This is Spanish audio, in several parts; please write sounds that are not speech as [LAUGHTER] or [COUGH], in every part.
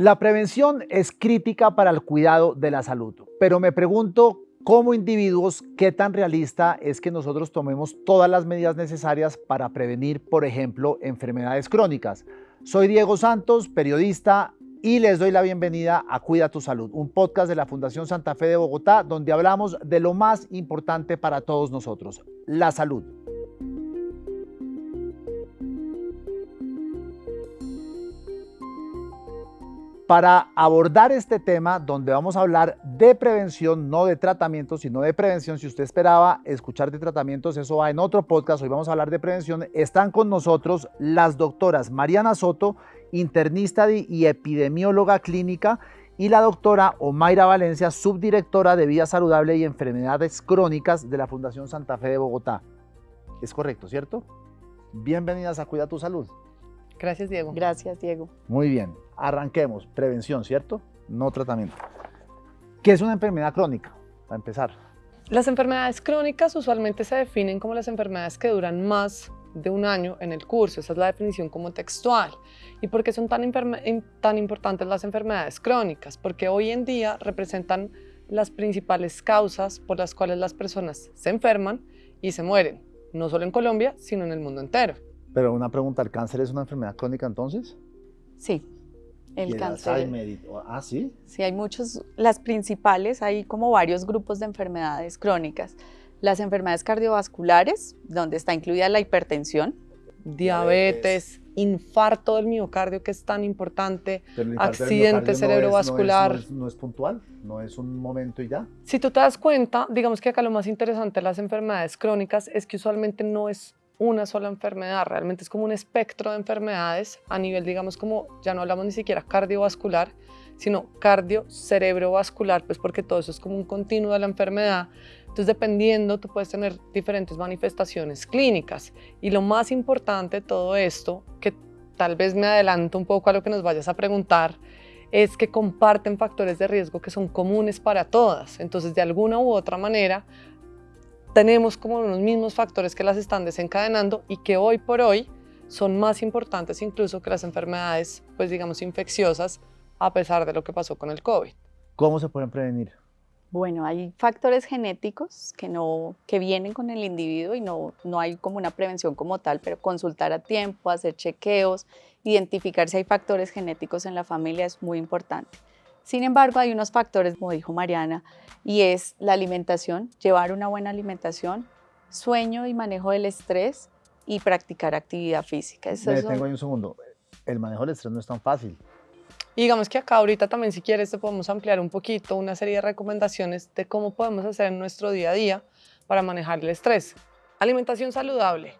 La prevención es crítica para el cuidado de la salud, pero me pregunto como individuos qué tan realista es que nosotros tomemos todas las medidas necesarias para prevenir, por ejemplo, enfermedades crónicas. Soy Diego Santos, periodista, y les doy la bienvenida a Cuida tu Salud, un podcast de la Fundación Santa Fe de Bogotá, donde hablamos de lo más importante para todos nosotros, la salud. Para abordar este tema donde vamos a hablar de prevención, no de tratamiento, sino de prevención. Si usted esperaba escuchar de tratamientos, eso va en otro podcast. Hoy vamos a hablar de prevención. Están con nosotros las doctoras Mariana Soto, internista y epidemióloga clínica, y la doctora Omaira Valencia, subdirectora de Vida Saludable y Enfermedades Crónicas de la Fundación Santa Fe de Bogotá. Es correcto, ¿cierto? Bienvenidas a Cuida tu Salud. Gracias, Diego. Gracias, Diego. Muy bien, arranquemos. Prevención, ¿cierto? No tratamiento. ¿Qué es una enfermedad crónica? Para empezar. Las enfermedades crónicas usualmente se definen como las enfermedades que duran más de un año en el curso. Esa es la definición como textual. ¿Y por qué son tan, tan importantes las enfermedades crónicas? Porque hoy en día representan las principales causas por las cuales las personas se enferman y se mueren, no solo en Colombia, sino en el mundo entero. Pero una pregunta, ¿el cáncer es una enfermedad crónica entonces? Sí, el, cáncer. ah, sí. Sí, hay muchos, las principales, hay como varios grupos de enfermedades crónicas. Las enfermedades cardiovasculares, donde está incluida la hipertensión. Diabetes, infarto del miocardio, que es tan importante, accidente cerebrovascular. No es, no es, puntual, no es un momento y ya. Si tú te das cuenta, digamos que acá lo más interesante de las enfermedades crónicas es que usualmente no es una sola enfermedad, realmente es como un espectro de enfermedades a nivel, digamos, como ya no hablamos ni siquiera cardiovascular, sino cardio-cerebrovascular, pues porque todo eso es como un continuo de la enfermedad. Entonces, dependiendo, tú puedes tener diferentes manifestaciones clínicas. Y lo más importante de todo esto, que tal vez me adelanto un poco a lo que nos vayas a preguntar, es que comparten factores de riesgo que son comunes para todas. Entonces, de alguna u otra manera, tenemos como los mismos factores que las están desencadenando y que hoy por hoy son más importantes incluso que las enfermedades, pues digamos, infecciosas, a pesar de lo que pasó con el COVID. ¿Cómo se pueden prevenir? Bueno, hay factores genéticos que, no, que vienen con el individuo y no, no hay como una prevención como tal, pero consultar a tiempo, hacer chequeos, identificar si hay factores genéticos en la familia es muy importante. Sin embargo, hay unos factores, como dijo Mariana, y es la alimentación, llevar una buena alimentación, sueño y manejo del estrés y practicar actividad física. Eso Me detengo ahí un segundo. El manejo del estrés no es tan fácil. Y digamos que acá ahorita también, si quieres, te podemos ampliar un poquito una serie de recomendaciones de cómo podemos hacer en nuestro día a día para manejar el estrés. Alimentación saludable,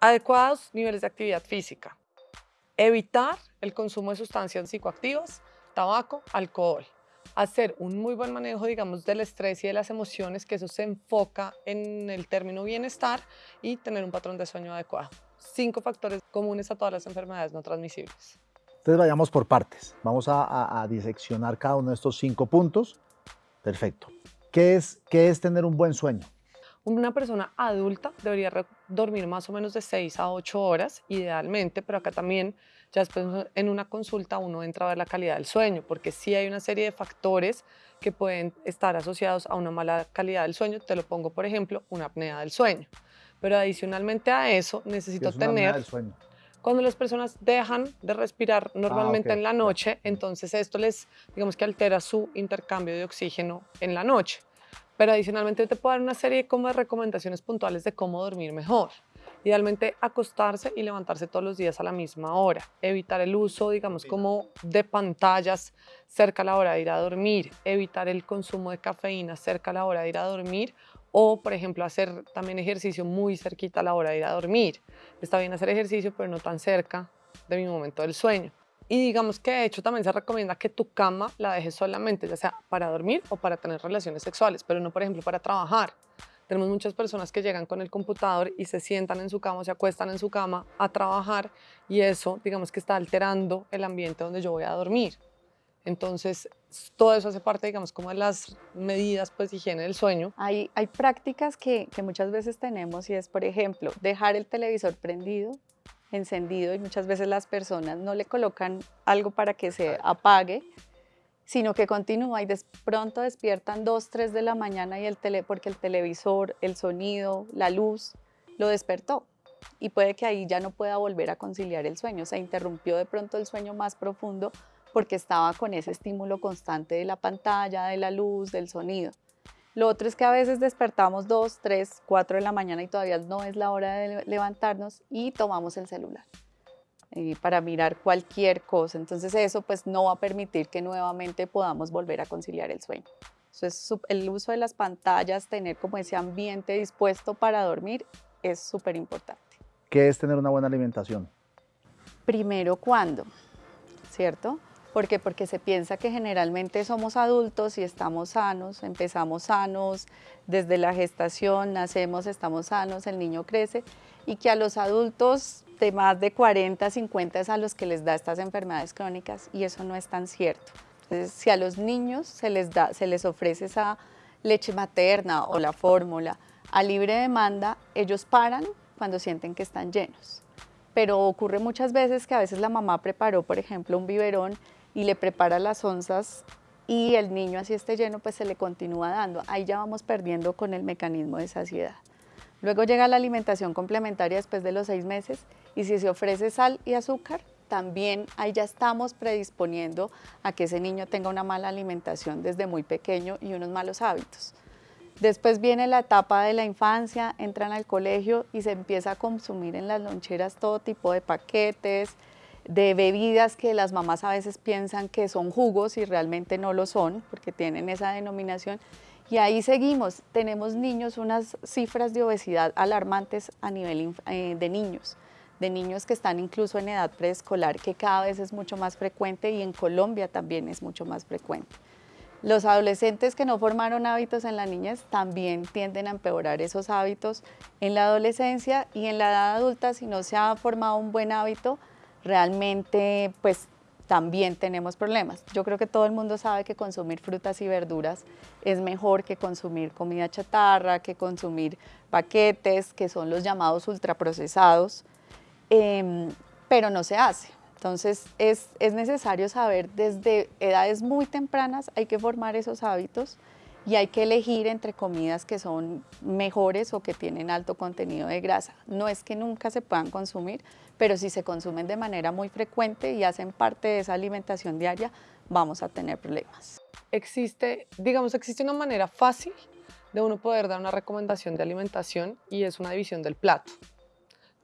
adecuados niveles de actividad física, evitar el consumo de sustancias psicoactivas, tabaco, alcohol. Hacer un muy buen manejo, digamos, del estrés y de las emociones, que eso se enfoca en el término bienestar y tener un patrón de sueño adecuado. Cinco factores comunes a todas las enfermedades no transmisibles. Entonces vayamos por partes. Vamos a, diseccionar cada uno de estos cinco puntos. Perfecto. ¿Qué es, ¿Qué es tener un buen sueño? Una persona adulta debería dormir más o menos de 6 a 8 horas, idealmente, pero acá también ya después en una consulta uno entra a ver la calidad del sueño, porque sí hay una serie de factores que pueden estar asociados a una mala calidad del sueño. Te lo pongo, por ejemplo, una apnea del sueño. Pero adicionalmente a eso, necesito es una tener... Del sueño? Cuando las personas dejan de respirar normalmente ah, en la noche, entonces esto les, digamos que altera su intercambio de oxígeno en la noche. Pero adicionalmente te puedo dar una serie como de recomendaciones puntuales de cómo dormir mejor. Idealmente acostarse y levantarse todos los días a la misma hora. Evitar el uso, digamos, como de pantallas cerca a la hora de ir a dormir. Evitar el consumo de cafeína cerca a la hora de ir a dormir. O, por ejemplo, hacer también ejercicio muy cerquita a la hora de ir a dormir. Está bien hacer ejercicio, pero no tan cerca de mi momento del sueño. Y digamos que de hecho también se recomienda que tu cama la dejes solamente, ya sea para dormir o para tener relaciones sexuales, pero no, por ejemplo, para trabajar. Tenemos muchas personas que llegan con el computador y se sientan en su cama o se acuestan en su cama a trabajar y eso, digamos que está alterando el ambiente donde yo voy a dormir. Entonces, todo eso hace parte, digamos, como de las medidas pues, de higiene del sueño. Hay, hay prácticas que, que muchas veces tenemos y es, por ejemplo, dejar el televisor prendido encendido y muchas veces las personas no le colocan algo para que se apague, sino que continúa y de pronto despiertan 2, 3 de la mañana y el tele, porque el televisor, el sonido, la luz lo despertó y puede que ahí ya no pueda volver a conciliar el sueño. Se interrumpió de pronto el sueño más profundo porque estaba con ese estímulo constante de la pantalla, de la luz, del sonido. Lo otro es que a veces despertamos 2, 3, 4 de la mañana y todavía no es la hora de levantarnos y tomamos el celular eh, para mirar cualquier cosa. Entonces eso pues no va a permitir que nuevamente podamos volver a conciliar el sueño. Entonces el uso de las pantallas, tener como ese ambiente dispuesto para dormir es súper importante. ¿Qué es tener una buena alimentación? Primero, ¿cuándo? ¿Cierto? ¿Por qué? Porque se piensa que generalmente somos adultos y estamos sanos, empezamos sanos, desde la gestación nacemos, estamos sanos, el niño crece y que a los adultos de más de 40, 50 es a los que les da estas enfermedades crónicas y eso no es tan cierto. Entonces, si a los niños se les, da, se les ofrece esa leche materna o la fórmula a libre demanda, ellos paran cuando sienten que están llenos. Pero ocurre muchas veces que a veces la mamá preparó, por ejemplo, un biberón y le prepara las onzas y el niño así esté lleno, pues se le continúa dando. Ahí ya vamos perdiendo con el mecanismo de saciedad. Luego llega la alimentación complementaria después de los seis meses y si se ofrece sal y azúcar, también ahí ya estamos predisponiendo a que ese niño tenga una mala alimentación desde muy pequeño y unos malos hábitos. Después viene la etapa de la infancia, entran al colegio y se empieza a consumir en las loncheras todo tipo de paquetes, de bebidas que las mamás a veces piensan que son jugos y realmente no lo son porque tienen esa denominación. Y ahí seguimos, tenemos niños, unas cifras de obesidad alarmantes a nivel eh, de niños, de niños que están incluso en edad preescolar, que cada vez es mucho más frecuente y en Colombia también es mucho más frecuente. Los adolescentes que no formaron hábitos en la niñez también tienden a empeorar esos hábitos en la adolescencia y en la edad adulta si no se ha formado un buen hábito, realmente pues también tenemos problemas. Yo creo que todo el mundo sabe que consumir frutas y verduras es mejor que consumir comida chatarra, que consumir paquetes, que son los llamados ultraprocesados, em, pero no se hace. Entonces es, es necesario saber desde edades muy tempranas hay que formar esos hábitos y hay que elegir entre comidas que son mejores o que tienen alto contenido de grasa. No es que nunca se puedan consumir, pero si se consumen de manera muy frecuente y hacen parte de esa alimentación diaria, vamos a tener problemas. Existe, digamos, existe una manera fácil de uno poder dar una recomendación de alimentación y es una división del plato.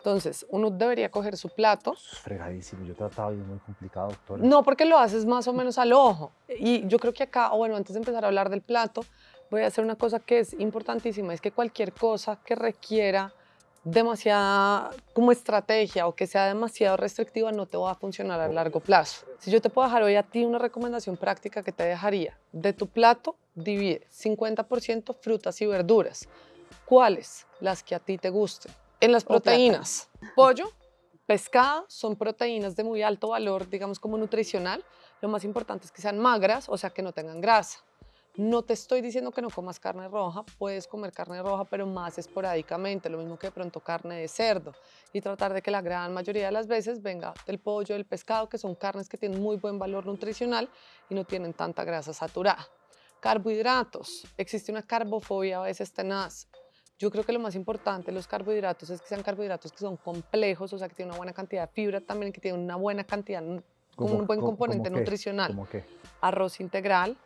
Entonces, uno debería coger su plato. Es fregadísimo, yo trataba y es muy complicado, doctora. No, porque lo haces más o menos al ojo. Y yo creo que acá, o bueno, antes de empezar a hablar del plato, voy a hacer una cosa que es importantísima, es que cualquier cosa que requiera demasiada como estrategia o que sea demasiado restrictiva no te va a funcionar a largo plazo. Si yo te puedo dejar hoy a ti una recomendación práctica que te dejaría, de tu plato divide 50% frutas y verduras. ¿Cuáles? Las que a ti te gusten. En las proteínas, pollo, pescado, son proteínas de muy alto valor, digamos como nutricional. Lo más importante es que sean magras, o sea, que no tengan grasa. No te estoy diciendo que no comas carne roja, puedes comer carne roja, pero más esporádicamente, lo mismo que de pronto carne de cerdo. Y tratar de que la gran mayoría de las veces venga del pollo, del pescado, que son carnes que tienen muy buen valor nutricional y no tienen tanta grasa saturada. Carbohidratos. Existe una carbofobia a veces tenaz. Yo creo que lo más importante de los carbohidratos es que sean carbohidratos que son complejos, o sea, que tienen una buena cantidad de fibra también, que tienen una buena cantidad, como un buen componente nutricional. ¿Cómo qué? Arroz integral,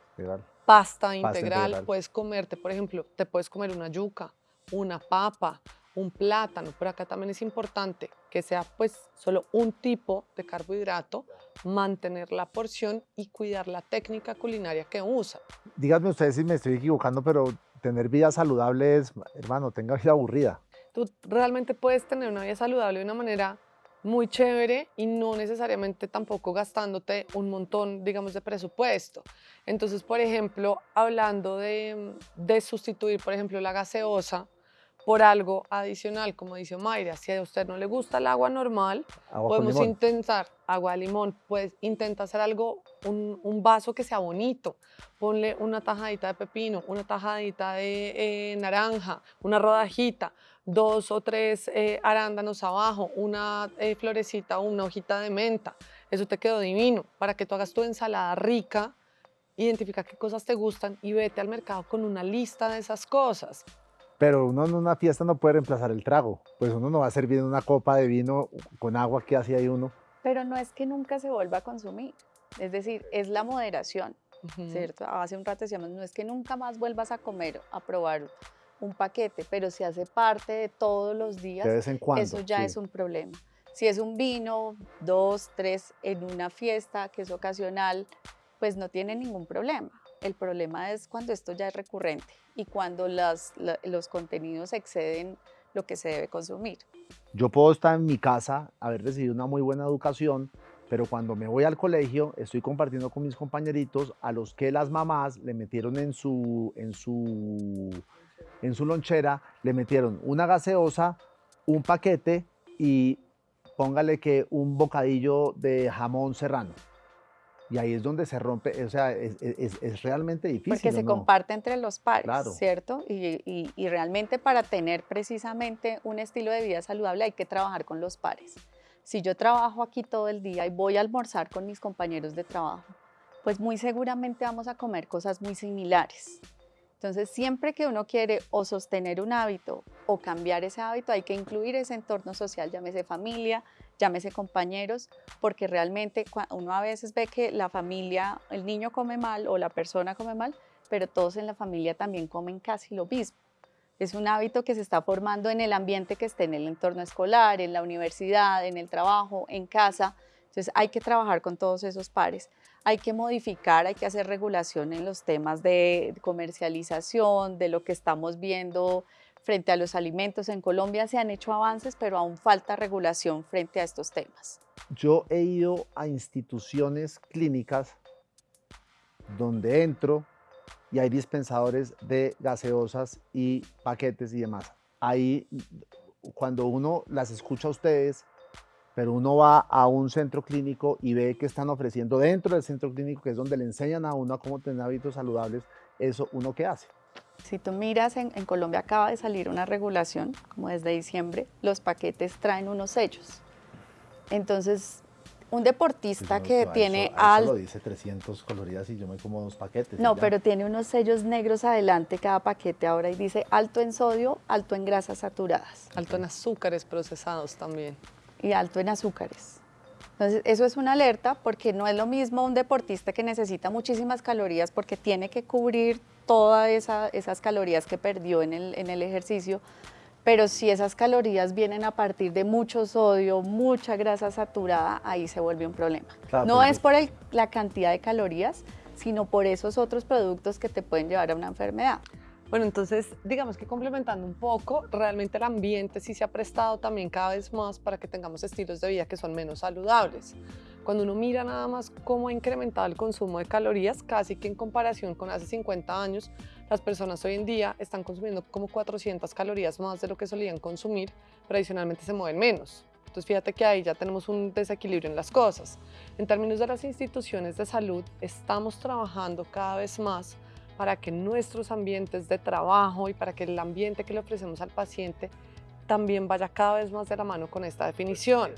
pasta, integral. Puedes comerte, por ejemplo, te puedes comer una yuca, una papa, un plátano, pero acá también es importante que sea pues solo un tipo de carbohidrato, mantener la porción y cuidar la técnica culinaria que usa. Díganme ustedes si me estoy equivocando, pero tener vida saludable es, hermano, tenga vida aburrida. Tú realmente puedes tener una vida saludable de una manera muy chévere y no necesariamente tampoco gastándote un montón, digamos, de presupuesto. Entonces, por ejemplo, hablando de, de sustituir, por ejemplo, la gaseosa, por algo adicional, como dice Mayra, si a usted no le gusta el agua normal, podemos intentar agua de limón, pues intenta hacer algo, un, un, vaso que sea bonito, ponle una tajadita de pepino, una tajadita de eh, naranja, una rodajita, dos o tres eh, arándanos abajo, una eh, florecita o una hojita de menta. Eso te quedó divino. Para que tú hagas tu ensalada rica, identifica qué cosas te gustan y vete al mercado con una lista de esas cosas. Pero uno en una fiesta no puede reemplazar el trago. Pues uno no va a servir una copa de vino con agua que hace ahí uno. Pero no es que nunca se vuelva a consumir. Es decir, es la moderación, ¿cierto? Hace un rato decíamos, no es que nunca más vuelvas a comer, a probar un paquete, pero si hace parte de todos los días, eso ya es un problema. Si es un vino, dos, tres en una fiesta que es ocasional, pues no tiene ningún problema. El problema es cuando esto ya es recurrente y cuando los contenidos exceden lo que se debe consumir. Yo puedo estar en mi casa, haber recibido una muy buena educación, pero cuando me voy al colegio estoy compartiendo con mis compañeritos a los que las mamás le metieron en su, en su, en su lonchera, le metieron una gaseosa, un paquete y póngale que un bocadillo de jamón serrano. Y ahí es donde se rompe, o sea, es, es, es realmente difícil. Porque se comparte entre los pares, ¿cierto? Y, y, y, realmente para tener precisamente un estilo de vida saludable hay que trabajar con los pares. Si yo trabajo aquí todo el día y voy a almorzar con mis compañeros de trabajo, pues muy seguramente vamos a comer cosas muy similares. Entonces, siempre que uno quiere o sostener un hábito o cambiar ese hábito, hay que incluir ese entorno social, llámese familia, llámese compañeros, porque realmente uno a veces ve que la familia, el niño come mal o la persona come mal, pero todos en la familia también comen casi lo mismo. Es un hábito que se está formando en el ambiente que esté en el entorno escolar, en la universidad, en el trabajo, en casa. Entonces hay que trabajar con todos esos pares hay que modificar, hay que hacer regulación en los temas de comercialización, de lo que estamos viendo frente a los alimentos. En Colombia se han hecho avances, pero aún falta regulación frente a estos temas. Yo he ido a instituciones clínicas donde entro y hay dispensadores de gaseosas y paquetes y demás. Ahí, cuando uno las escucha a ustedes, pero uno va a un centro clínico y ve que están ofreciendo dentro del centro clínico, que es donde le enseñan a uno a cómo tener hábitos saludables, eso uno qué hace. Si tú miras, en, Colombia acaba de salir una regulación, como desde diciembre, los paquetes traen unos sellos. Entonces, un deportista que tiene alto... lo dice 300 coloridas y yo me como dos paquetes. No, pero tiene unos sellos negros adelante cada paquete ahora y dice alto en sodio, alto en grasas saturadas. Alto en azúcares procesados también y alto en azúcares. Entonces, eso es una alerta porque no es lo mismo un deportista que necesita muchísimas calorías porque tiene que cubrir todas esas calorías que perdió en el, en el ejercicio, pero si esas calorías vienen a partir de mucho sodio, mucha grasa saturada, ahí se vuelve un problema. no es por la cantidad de calorías, sino por esos otros productos que te pueden llevar a una enfermedad. Bueno, entonces, digamos que complementando un poco, realmente el ambiente sí se ha prestado también cada vez más para que tengamos estilos de vida que son menos saludables. Cuando uno mira nada más cómo ha incrementado el consumo de calorías, casi que en comparación con hace 50 años, las personas hoy en día están consumiendo como 400 calorías más de lo que solían consumir, pero adicionalmente se mueven menos. Entonces fíjate que ahí ya tenemos un desequilibrio en las cosas. En términos de las instituciones de salud, estamos trabajando cada vez más para que nuestros ambientes de trabajo y para que el ambiente que le ofrecemos al paciente también vaya cada vez más de la mano con esta definición.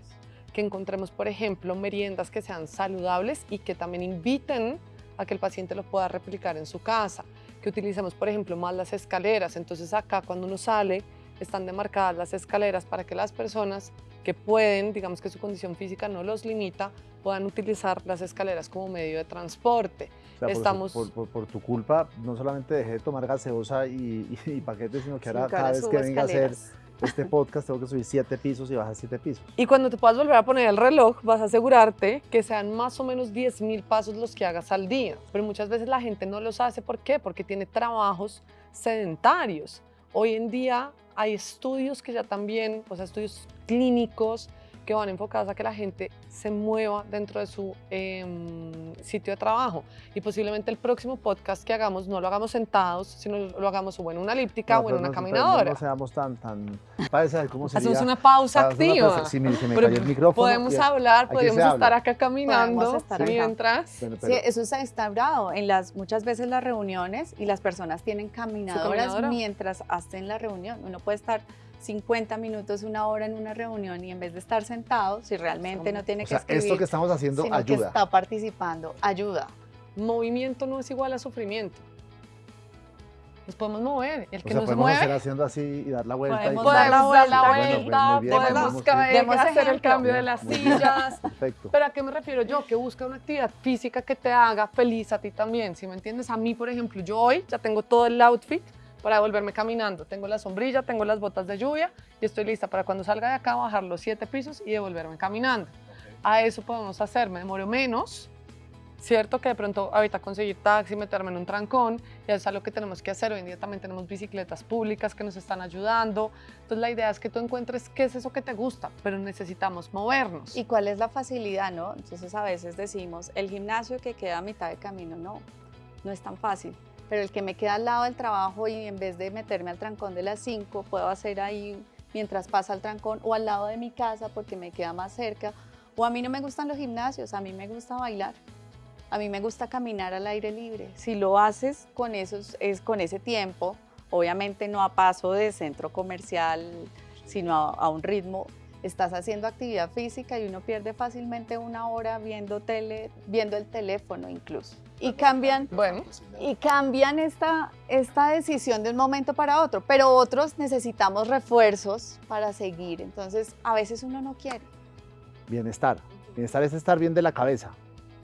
Que encontremos, por ejemplo, meriendas que sean saludables y que también inviten a que el paciente lo pueda replicar en su casa. Que utilicemos, por ejemplo, más las escaleras. Entonces acá cuando uno sale están demarcadas las escaleras para que las personas que pueden, digamos que su condición física no los limita, puedan utilizar las escaleras como medio de transporte. Estamos... Por, tu culpa, no solamente dejé de tomar gaseosa y, paquetes, sino que ahora cada vez que venga a hacer este podcast tengo que subir siete pisos y bajar siete pisos. Y cuando te puedas volver a poner el reloj, vas a asegurarte que sean más o menos 10 mil pasos los que hagas al día. Pero muchas veces la gente no los hace. ¿Por qué? Porque tiene trabajos sedentarios. Hoy en día hay estudios que ya también, o sea, estudios clínicos que van enfocados a que la gente se mueva dentro de su em, sitio de trabajo. Y posiblemente el próximo podcast que hagamos no lo hagamos sentados, sino lo hagamos o en una elíptica o en una caminadora. No, seamos tan, tan, parece cómo sería. Hacemos una pausa activa. si me, me el micrófono. Podemos hablar, podemos estar acá caminando mientras. sí, eso se ha instaurado en las, muchas veces las reuniones y las personas tienen caminadoras mientras hacen la reunión. Uno puede estar 50 minutos, una hora en una reunión y en vez de estar sentado, si realmente no tiene o que sea, escribir, esto que estamos haciendo sino que ayuda. está participando, ayuda. Movimiento no es igual a sufrimiento. Nos podemos mover. El O que sea, no se podemos hacer mueve, haciendo así y dar la vuelta. y Podemos como- dar la podemos dar la vuelta, Bueno, vuelta, muy bien, podemos vamos ca- bien. Demos hacer el cambio de las sillas. [LAUGHS] Perfecto. ¿Pero a qué me refiero yo? Que busca una actividad física que te haga feliz a ti también, ¿sí me entiendes? A mí, por ejemplo, yo hoy ya tengo todo el outfit para volverme caminando. Tengo la sombrilla, tengo las botas de lluvia y estoy lista para cuando salga de acá bajar los siete pisos y devolverme caminando. A eso podemos hacer, me demoro menos, ¿cierto? Que de pronto ahorita conseguir taxi, meterme en un trancón, y eso es algo que tenemos que hacer. Hoy en día también tenemos bicicletas públicas que nos están ayudando. Entonces la idea es que tú encuentres qué es eso que te gusta, pero necesitamos movernos. ¿Y cuál es la facilidad, no? Entonces a veces decimos, el gimnasio que queda a mitad de camino, no, no es tan fácil. Pero el que me queda al lado del trabajo y en vez de meterme al trancón de las 5, puedo hacer ahí mientras pasa el trancón o al lado de mi casa porque me queda más cerca. O a mí no me gustan los gimnasios, a mí me gusta bailar. A mí me gusta caminar al aire libre. Si lo haces con, esos, es con ese tiempo, obviamente no a paso de centro comercial, sino a, a un ritmo, estás haciendo actividad física y uno pierde fácilmente una hora viendo tele, viendo el teléfono incluso. Y cambian, Bueno, y cambian esta, esta decisión de un momento para otro, pero otros necesitamos refuerzos para seguir. Entonces, a veces uno no quiere. Bienestar. Bienestar es estar bien de la cabeza,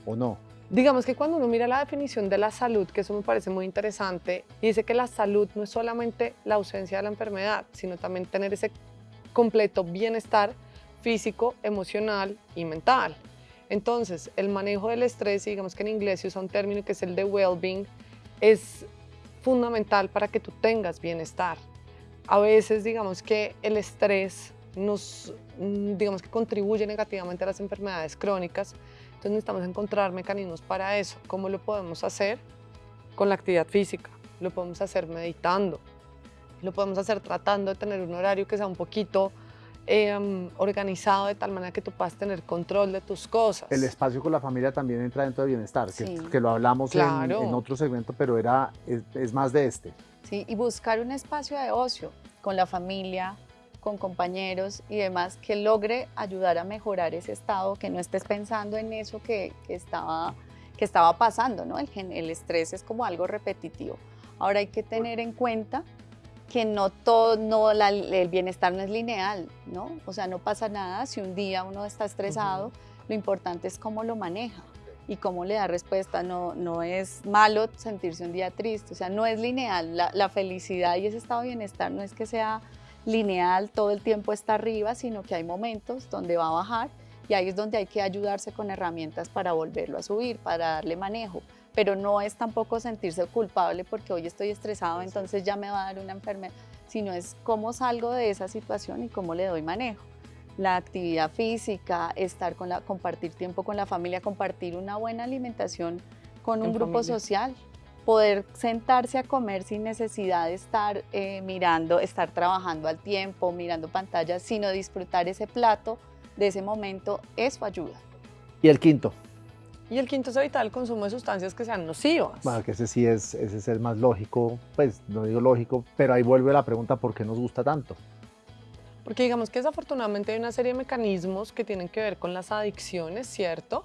¿o no? Digamos que cuando uno mira la definición de la salud, que eso me parece muy interesante, dice que la salud no es solamente la ausencia de la enfermedad, sino también tener ese completo bienestar físico, emocional y mental. Entonces, el manejo del estrés, digamos que en inglés se usa un término que es el de well-being, es fundamental para que tú tengas bienestar. A veces, digamos que el estrés nos, mm, digamos que contribuye negativamente a las enfermedades crónicas, entonces necesitamos encontrar mecanismos para eso. ¿Cómo lo podemos hacer? Con la actividad física, lo podemos hacer meditando, lo podemos hacer tratando de tener un horario que sea un poquito eh, organizado de tal manera que tú puedas tener control de tus cosas. El espacio con la familia también entra dentro de bienestar, que, Sí. que lo hablamos en- Claro. en, otro segmento, pero era, es, es más de este. ¿sí? Y buscar un espacio de ocio con la familia, con compañeros y demás que logre ayudar a mejorar ese estado, que no estés pensando en eso que, que estaba, que estaba pasando, ¿no? El, el estrés es como algo repetitivo. Ahora hay que tener en cuenta que no todo, no, la- el bienestar no es lineal, ¿no? O sea, no pasa nada si un día uno está estresado, lo importante es cómo lo maneja y cómo le da respuesta. No, no es malo sentirse un día triste, o sea, no es lineal. La, la felicidad y ese estado de bienestar no es que sea lineal, todo el tiempo está arriba, sino que hay momentos donde va a bajar y ahí es donde hay que ayudarse con herramientas para volverlo a subir, para darle manejo. Pero no es tampoco sentirse culpable porque hoy estoy estresado, entonces ya me va a dar una enfermedad, sino es cómo salgo de esa situación y cómo le doy manejo la actividad física, estar con la, compartir tiempo con la familia, compartir una buena alimentación con un grupo familia. social, poder sentarse a comer sin necesidad de estar eh, mirando, estar trabajando al tiempo, mirando pantallas, sino disfrutar ese plato de ese momento, eso ayuda. Y el quinto, Y el quinto es evitar el consumo de sustancias que sean nocivas. bueno, que ese sí es, ese es el más lógico, pues no digo lógico, pero ahí vuelve la pregunta, ¿por qué nos gusta tanto? Porque digamos que desafortunadamente hay una serie de mecanismos que tienen que ver con las adicciones, ¿cierto?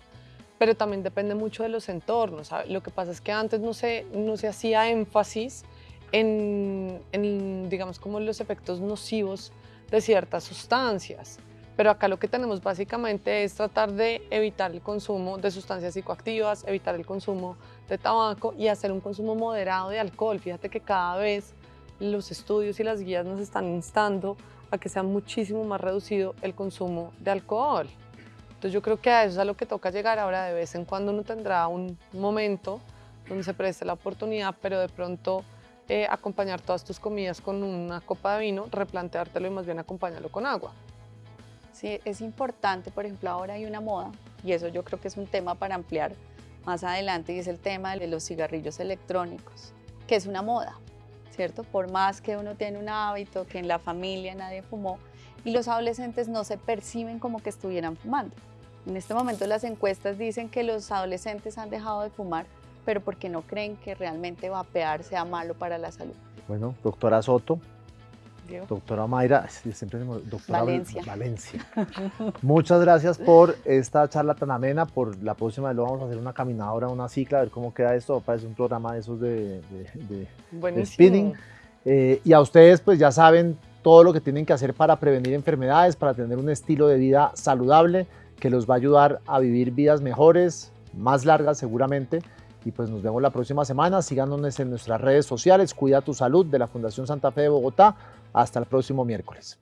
Pero también depende mucho de los entornos. ¿sabe? Lo que pasa es que antes no se, no se hacía énfasis en, en, digamos, como los efectos nocivos de ciertas sustancias. Pero acá lo que tenemos básicamente es tratar de evitar el consumo de sustancias psicoactivas, evitar el consumo de tabaco y hacer un consumo moderado de alcohol. Fíjate que cada vez los estudios y las guías nos están instando a que sea muchísimo más reducido el consumo de alcohol. Entonces yo creo que a eso es a lo que toca llegar ahora de vez en cuando uno tendrá un momento donde se preste la oportunidad, pero de pronto eh, acompañar todas tus comidas con una copa de vino, replanteártelo y más bien acompañarlo con agua. Sí, es importante, por ejemplo, ahora hay una moda, y eso yo creo que es un tema para ampliar más adelante, y es el tema de los cigarrillos electrónicos, que es una moda, ¿cierto? Por más que uno tiene un hábito, que en la familia nadie fumó, y los adolescentes no se perciben como que estuvieran fumando. En este momento las encuestas dicen que los adolescentes han dejado de fumar, pero porque no creen que realmente vapear sea malo para la salud. Bueno, doctora Soto, Doctora Mayra, siempre doctora Valencia. Valencia. Muchas gracias por esta charla tan amena. Por la próxima vez lo vamos a hacer una caminadora, una cicla, a ver cómo queda esto. Parece un programa de esos de, de, spinning. Eh, y a ustedes, pues ya saben todo lo que tienen que hacer para prevenir enfermedades, para tener un estilo de vida saludable que los va a ayudar a vivir vidas mejores, más largas seguramente. Y pues nos vemos la próxima semana. Síganos en nuestras redes sociales. Cuida tu salud de la Fundación Santa Fe de Bogotá. Hasta el próximo miércoles.